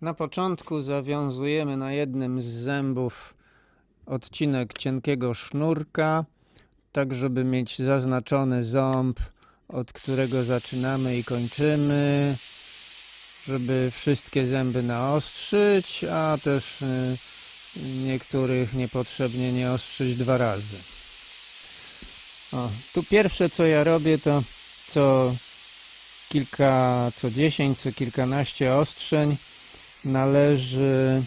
Na początku zawiązujemy na jednym z zębów odcinek cienkiego sznurka, tak żeby mieć zaznaczony ząb, od którego zaczynamy i kończymy, żeby wszystkie zęby naostrzyć, a też y, niektórych niepotrzebnie nie ostrzyć dwa razy. O, tu pierwsze co ja robię to co kilka, co dziesięć, co kilkanaście ostrzeń należy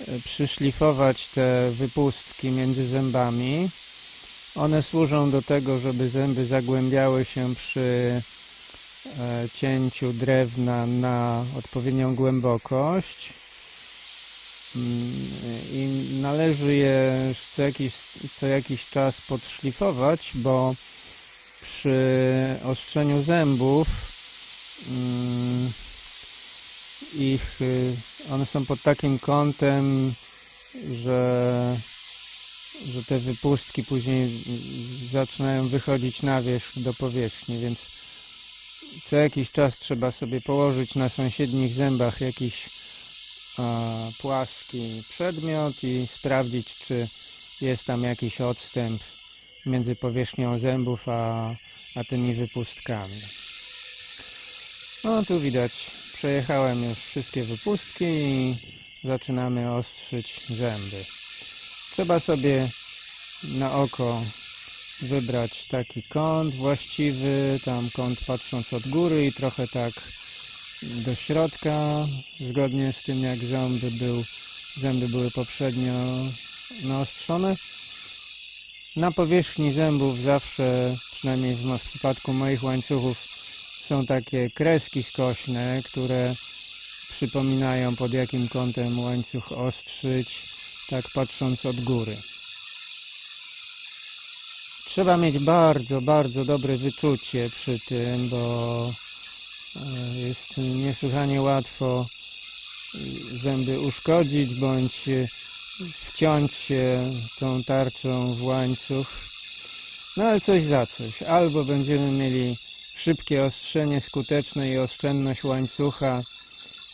e, przyszlifować te wypustki między zębami. One służą do tego, żeby zęby zagłębiały się przy e, cięciu drewna na odpowiednią głębokość Mm, i należy je co jakiś, co jakiś czas podszlifować, bo przy ostrzeniu zębów mm, ich, y, one są pod takim kątem, że, że te wypustki później zaczynają wychodzić na wierzch do powierzchni, więc co jakiś czas trzeba sobie położyć na sąsiednich zębach jakiś płaski przedmiot i sprawdzić, czy jest tam jakiś odstęp między powierzchnią zębów a, a tymi wypustkami. No tu widać, przejechałem już wszystkie wypustki i zaczynamy ostrzyć zęby. Trzeba sobie na oko wybrać taki kąt właściwy, tam kąt patrząc od góry i trochę tak do środka, zgodnie z tym jak zęby, był, zęby były poprzednio naostrzone. Na powierzchni zębów zawsze, przynajmniej w, przypadku moich łańcuchów, są takie kreski skośne, które przypominają pod jakim kątem łańcuch ostrzyć, tak patrząc od góry. Trzeba mieć bardzo, bardzo dobre wyczucie przy tym, bo e, jest niesłychanie łatwo zęby uszkodzić bądź wciąć się tą tarczą w łańcuch. No ale coś za coś. Albo będziemy mieli szybkie ostrzenie, skuteczne i oszczędność łańcucha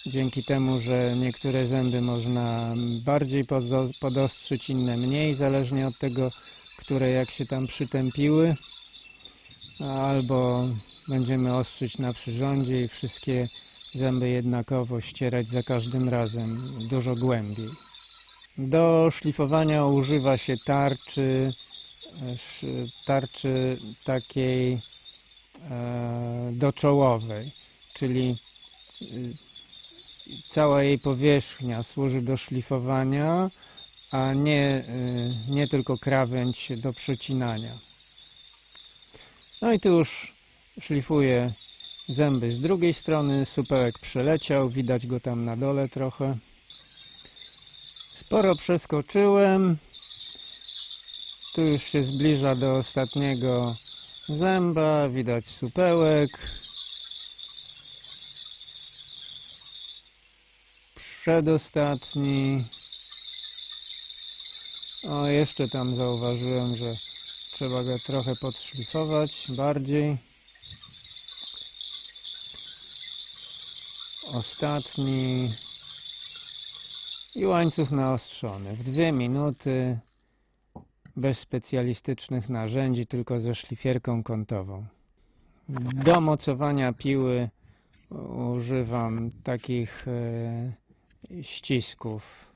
dzięki temu, że niektóre zęby można bardziej podostrzyć, inne mniej, zależnie od tego, które jak się tam przytępiły. Albo będziemy ostrzyć na przyrządzie i wszystkie zęby jednakowo ścierać za każdym razem dużo głębiej. Do szlifowania używa się tarczy, tarczy takiej doczołowej, czyli y, cała jej powierzchnia służy do szlifowania, a nie, y, nie tylko krawędź do przecinania. No i tu już szlifuję zęby z drugiej strony, supełek przeleciał, widać go tam na dole trochę. Sporo przeskoczyłem. Tu już się zbliża do ostatniego zęba, widać supełek. Przedostatni. O, jeszcze tam zauważyłem, że trzeba go trochę podszlifować bardziej. Ostatni. I łańcuch naostrzony. W dwie minuty bez specjalistycznych narzędzi, tylko ze szlifierką kątową. Do mocowania piły używam takich e, ścisków